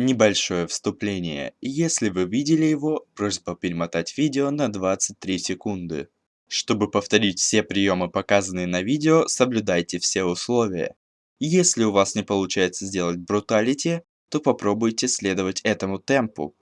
Небольшое вступление. Если вы видели его, просьба перемотать видео на 23 секунды. Чтобы повторить все приемы, показанные на видео, соблюдайте все условия. Если у вас не получается сделать бруталити, то попробуйте следовать этому темпу.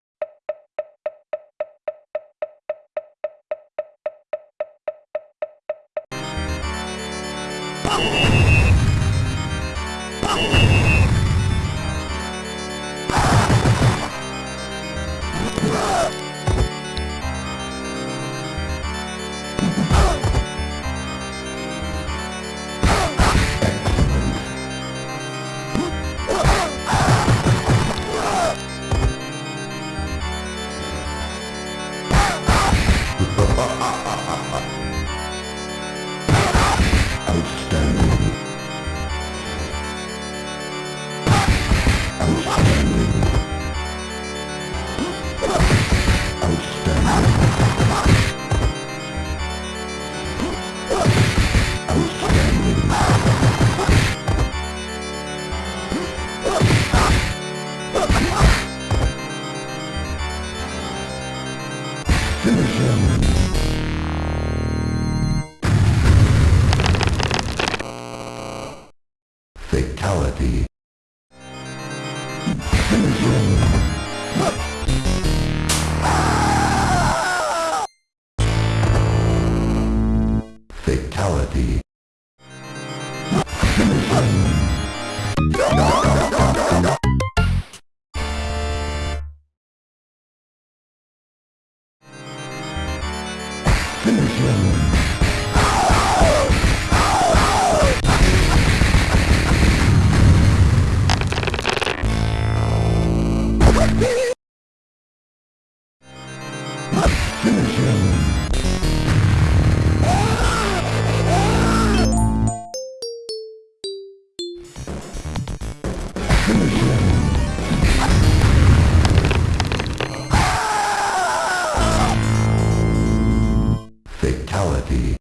finish Fatality. Fatality. Finish him! reality.